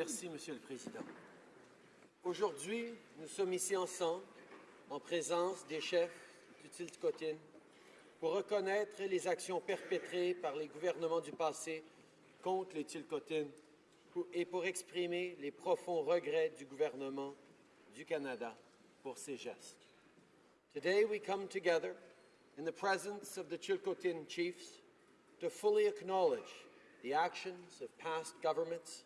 Merci, Monsieur le Président. Aujourd'hui, nous sommes ici ensemble, en présence des chefs du Tilcotin, pour reconnaître les actions perpétrées par les gouvernements du passé contre les Tilcotines et pour exprimer les profonds regrets du gouvernement du Canada pour ces gestes. Today we come together in the presence of the Chilcotin chiefs to fully acknowledge the actions of past governments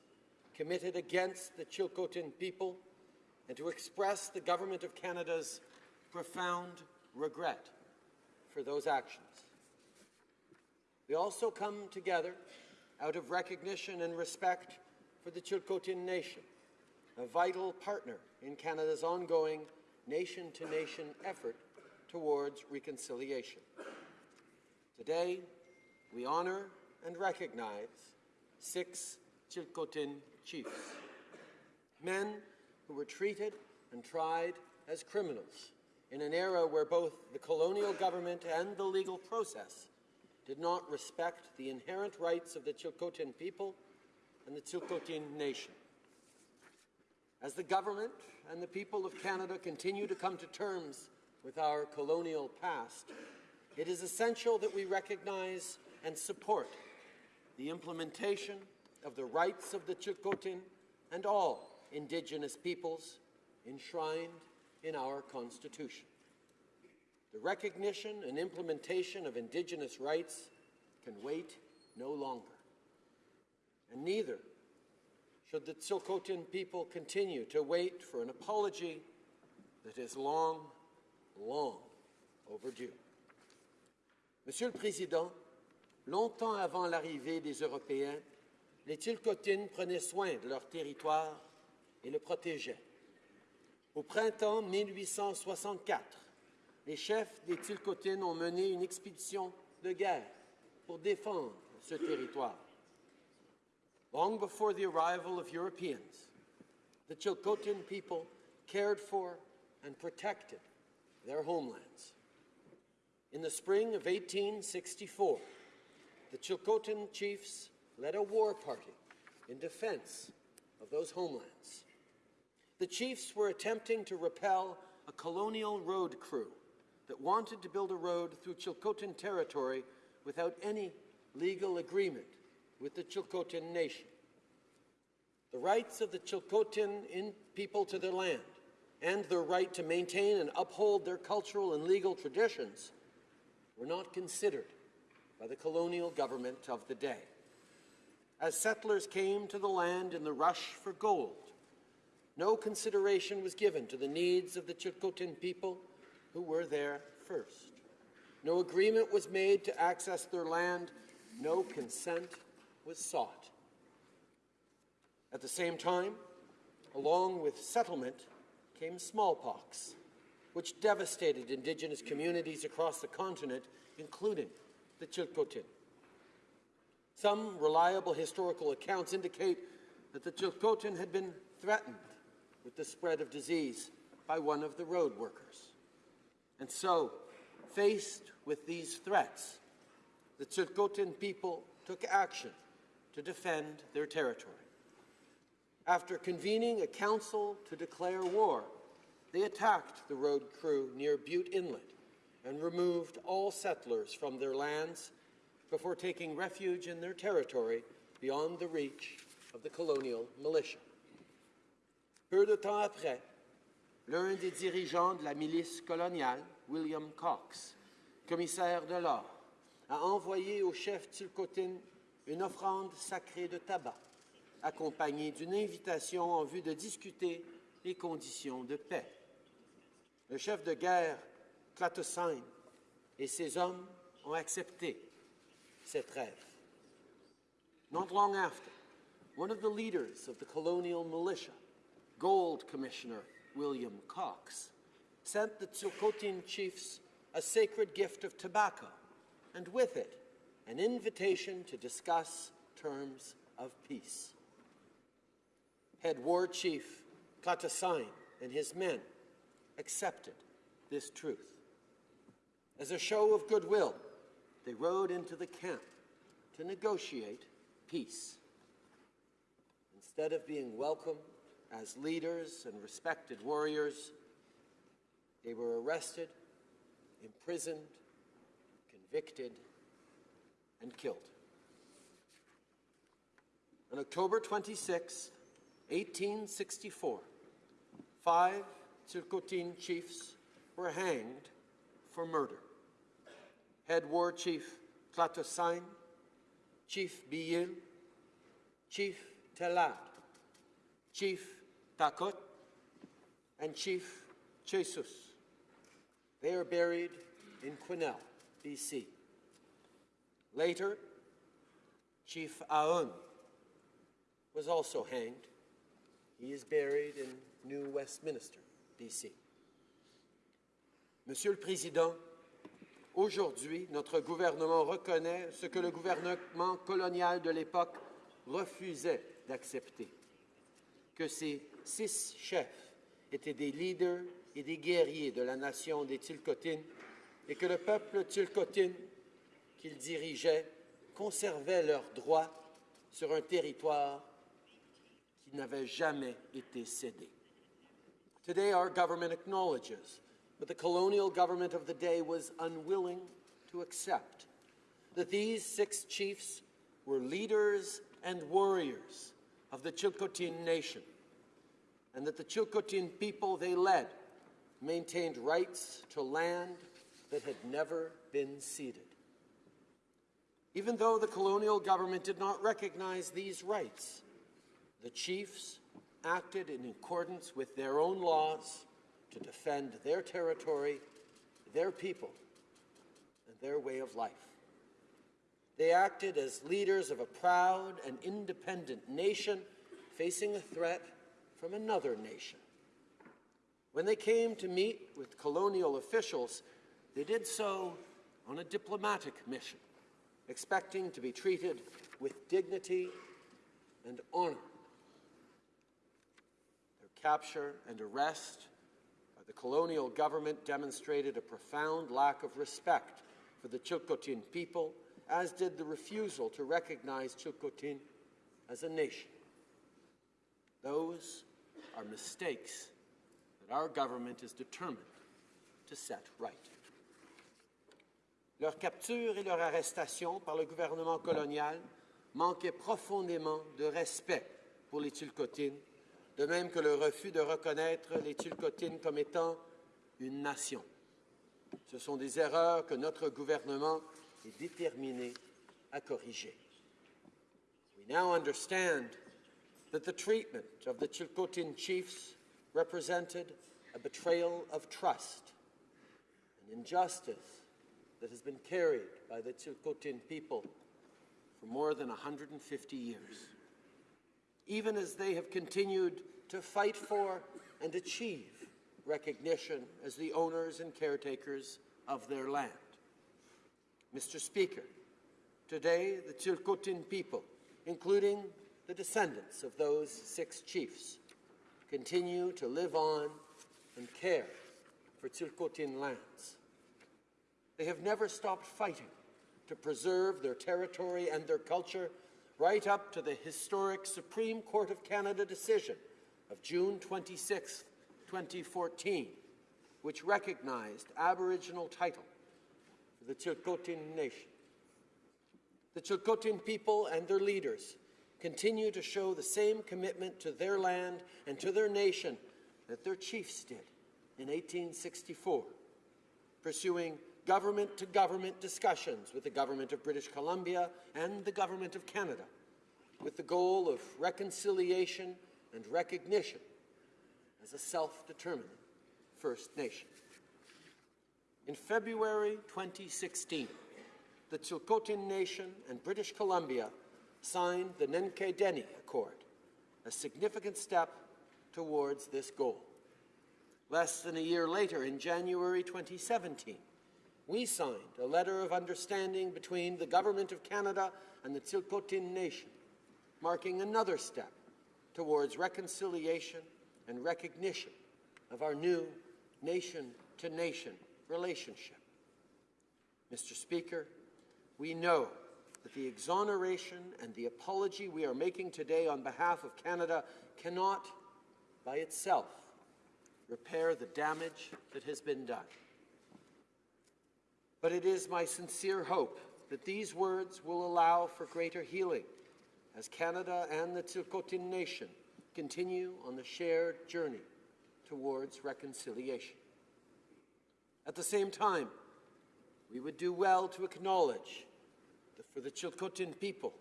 committed against the Chilcotin people and to express the Government of Canada's profound regret for those actions. We also come together out of recognition and respect for the Chilcotin Nation, a vital partner in Canada's ongoing nation-to-nation effort towards reconciliation. Today, we honour and recognize six Chilcotin chiefs, men who were treated and tried as criminals in an era where both the colonial government and the legal process did not respect the inherent rights of the Chilcotin people and the Chilcotin nation. As the government and the people of Canada continue to come to terms with our colonial past, it is essential that we recognize and support the implementation of the rights of the Chilcotin and all Indigenous peoples enshrined in our Constitution. The recognition and implementation of Indigenous rights can wait no longer. And neither should the Tsilhqot'in people continue to wait for an apology that is long, long overdue. Monsieur le Président, longtemps avant l'arrivée des Européens, les Tsilkotines prenaient soin de leur territoire et le protégeaient. Au printemps 1864, les chefs des Tsilkotines ont mené une expédition de guerre pour défendre ce territoire. Long before the arrival of Europeans, the Chilcotin people cared for and protected their homelands. In the spring of 1864, the Chilcotin chiefs led a war party in defense of those homelands. The chiefs were attempting to repel a colonial road crew that wanted to build a road through Chilcotin territory without any legal agreement with the Chilcotin nation. The rights of the Chilcotin people to their land and their right to maintain and uphold their cultural and legal traditions were not considered by the colonial government of the day. As settlers came to the land in the rush for gold, no consideration was given to the needs of the Chilcotin people who were there first. No agreement was made to access their land. No consent was sought. At the same time, along with settlement, came smallpox, which devastated Indigenous communities across the continent, including the Chilcotin. Some reliable historical accounts indicate that the Chilcotin had been threatened with the spread of disease by one of the road workers. And so, faced with these threats, the Chilcotin people took action to defend their territory. After convening a council to declare war, they attacked the road crew near Bute Inlet and removed all settlers from their lands before taking refuge in their territory beyond the reach of the colonial militia. Peu de temps après, l'un des dirigeants de la milice coloniale, William Cox, commissaire de l'or, a envoyé au chef Tulcotin une offrande sacrée de tabac, accompagnée d'une invitation en vue de discuter les conditions de paix. Le chef de guerre, Clatosine, et ses hommes ont accepté cette rêve. Not long after, one of the leaders of the colonial militia, Gold Commissioner William Cox, sent the Tsilhqot'in chiefs a sacred gift of tobacco, and with it, an invitation to discuss terms of peace. Head War Chief Klatasine and his men accepted this truth. As a show of goodwill, they rode into the camp to negotiate peace. Instead of being welcomed as leaders and respected warriors, they were arrested, imprisoned, convicted, and killed. On October 26, 1864, five Chilcotin chiefs were hanged for murder. Head War Chief Klatosain, Chief Biyil, Chief Telad, Chief Takot, and Chief Jesus. They are buried in Quesnel, BC. Later, Chief Aoun was also hanged. He is buried in New Westminster, BC. Monsieur le Président, aujourd'hui, notre gouvernement reconnaît ce que le gouvernement colonial de l'époque refusait d'accepter, que ces six chefs étaient des leaders et des guerriers de la nation des Tilcotines et que le peuple Tilcotine qu'ils dirigeaient conservait leurs droits sur un territoire qui n'avait jamais été cédé. Today, our government acknowledges but the colonial government of the day was unwilling to accept that these six chiefs were leaders and warriors of the Chilcotin nation, and that the Chilcotin people they led maintained rights to land that had never been ceded. Even though the colonial government did not recognize these rights, the chiefs acted in accordance with their own laws to defend their territory, their people, and their way of life. They acted as leaders of a proud and independent nation facing a threat from another nation. When they came to meet with colonial officials, they did so on a diplomatic mission, expecting to be treated with dignity and honor. Their capture and arrest the colonial government demonstrated a profound lack of respect for the Chilcotin people, as did the refusal to recognize Chilcotin as a nation. Those are mistakes that our government is determined to set right. Leur capture et leur arrestation par le gouvernement colonial manquaient profondément de respect pour les Chilcotines de même que le refus de reconnaître les Tulkotines comme étant une nation. Ce sont des erreurs que notre gouvernement est déterminé à corriger. We now understand that the treatment of the Chilcotin chiefs represented a betrayal of trust, an injustice that has been carried by the Chilcotin people for more than 150 years even as they have continued to fight for and achieve recognition as the owners and caretakers of their land. Mr. Speaker, today the Chilcotin people, including the descendants of those six chiefs, continue to live on and care for Chilcotin lands. They have never stopped fighting to preserve their territory and their culture right up to the historic Supreme Court of Canada decision of June 26, 2014, which recognized Aboriginal title for the Chilcotin Nation. The Chilcotin people and their leaders continue to show the same commitment to their land and to their nation that their chiefs did in 1864, pursuing government to government discussions with the Government of British Columbia and the Government of Canada with the goal of reconciliation and recognition as a self-determining First Nation. In February 2016, the Chilcotin Nation and British Columbia signed the Nenqay Deni Accord, a significant step towards this goal. Less than a year later, in January 2017, we signed a letter of understanding between the Government of Canada and the Chilcotin Nation, marking another step towards reconciliation and recognition of our new nation-to-nation relationship. Mr. Speaker, we know that the exoneration and the apology we are making today on behalf of Canada cannot, by itself, repair the damage that has been done. But it is my sincere hope that these words will allow for greater healing as Canada and the Tsilhqot'in Nation continue on the shared journey towards reconciliation. At the same time, we would do well to acknowledge that for the Chilcotin people,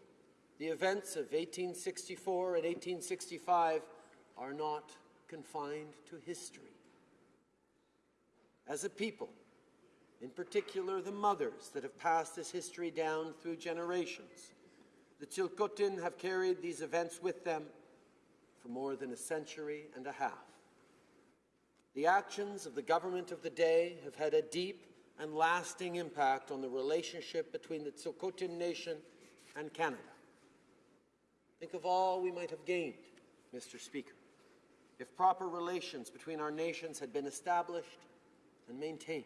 the events of 1864 and 1865 are not confined to history. As a people, in particular the mothers that have passed this history down through generations, the Chilcotin have carried these events with them for more than a century and a half. The actions of the government of the day have had a deep and lasting impact on the relationship between the Tsilhqot'in Nation and Canada. Think of all we might have gained, Mr. Speaker, if proper relations between our nations had been established and maintained.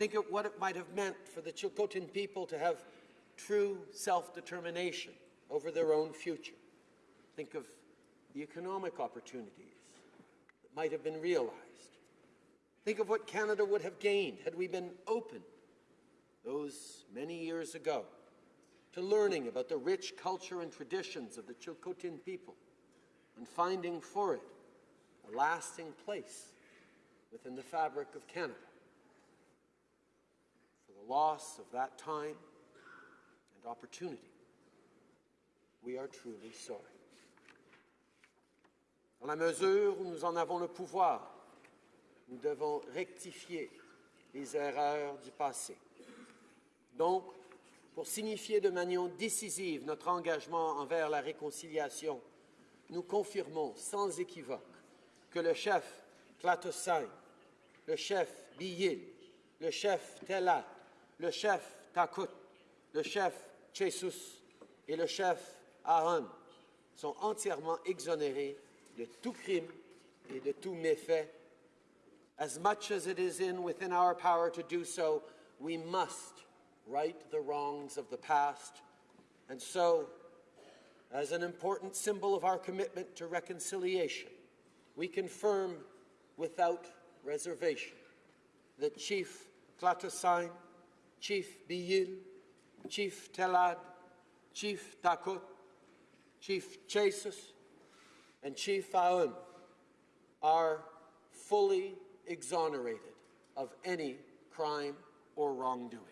Think of what it might have meant for the Chilcotin people to have true self-determination over their own future. Think of the economic opportunities that might have been realized. Think of what Canada would have gained had we been open those many years ago to learning about the rich culture and traditions of the Chilcotin people and finding for it a lasting place within the fabric of Canada. Loss of that time and opportunity, we are truly sorry. Dans la mesure où nous en avons le pouvoir, nous devons rectifier les erreurs du passé. Donc, pour signifier de manière décisive notre engagement envers la réconciliation, nous confirmons sans équivoque que le chef Klatosai, le chef Biyil, le chef Telat, le chef Takut, le chef Jesus et le chef Aaron sont entièrement exonérés de tout crime et de tout méfait. As much as it is in within our power to do so, we must right the wrongs of the past. And so, as an important symbol of our commitment to reconciliation, we confirm without reservation that Chief Klatasain, Chief Biyil, Chief Telad, Chief Takut, Chief Jesus, and Chief Aoun are fully exonerated of any crime or wrongdoing.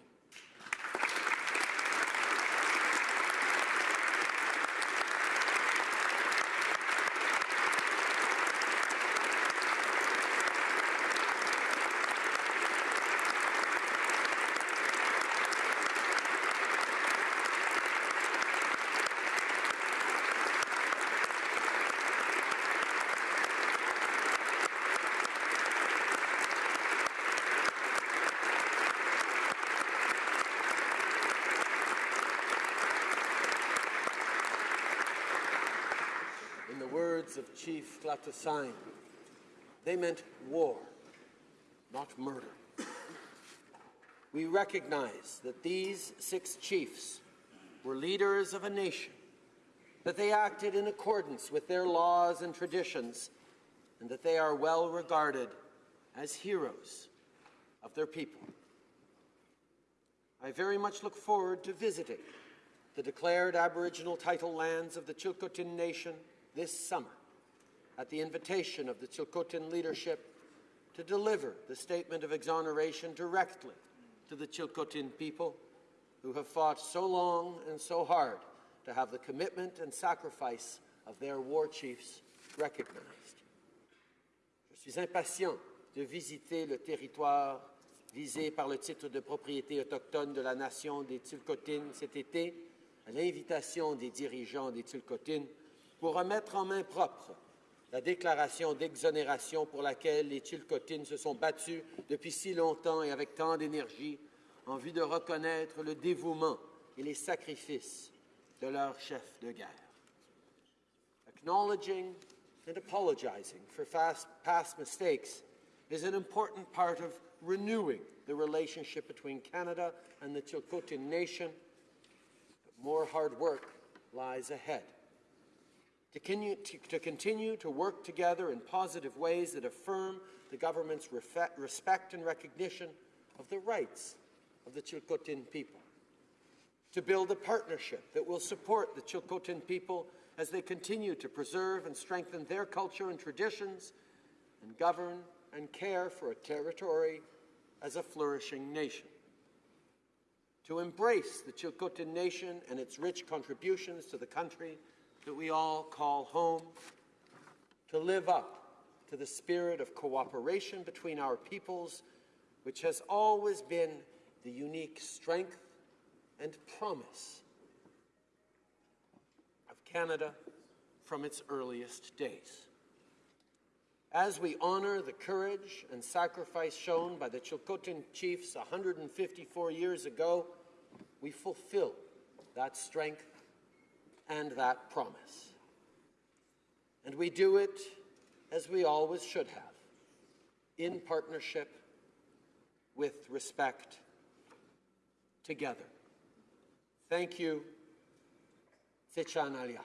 In the words of Chief Glatasain, they meant war, not murder. We recognize that these six chiefs were leaders of a nation, that they acted in accordance with their laws and traditions, and that they are well regarded as heroes of their people. I very much look forward to visiting the declared Aboriginal title lands of the Chilcotin Nation this summer at the invitation of the Chilcotin leadership to deliver the statement of exoneration directly to the Chilcotin people who have fought so long and so hard to have the commitment and sacrifice of their war chiefs recognized. Je suis impatient de visiter le territoire visé par le titre de propriété autochtone de la nation des Tsilhqotines cet été, à l'invitation des dirigeants des Tsilhqotines, pour remettre en main propre la déclaration d'exonération pour laquelle les Chilcotines se sont battus depuis si longtemps et avec tant d'énergie en vue de reconnaître le dévouement et les sacrifices de leur chef de guerre. Acknowledging and apologizing for past mistakes is an important part of renewing the relationship between Canada and the Chilcotin Nation more hard work lies ahead. To continue, to, to continue to work together in positive ways that affirm the government's respect and recognition of the rights of the Chilcotin people. To build a partnership that will support the Chilcotin people as they continue to preserve and strengthen their culture and traditions and govern and care for a territory as a flourishing nation. To embrace the Chilcotin nation and its rich contributions to the country that we all call home. To live up to the spirit of cooperation between our peoples, which has always been the unique strength and promise of Canada from its earliest days. As we honor the courage and sacrifice shown by the Chilcotin chiefs 154 years ago, we fulfill that strength and that promise. And we do it as we always should have, in partnership, with respect, together. Thank you. Sechan Alia.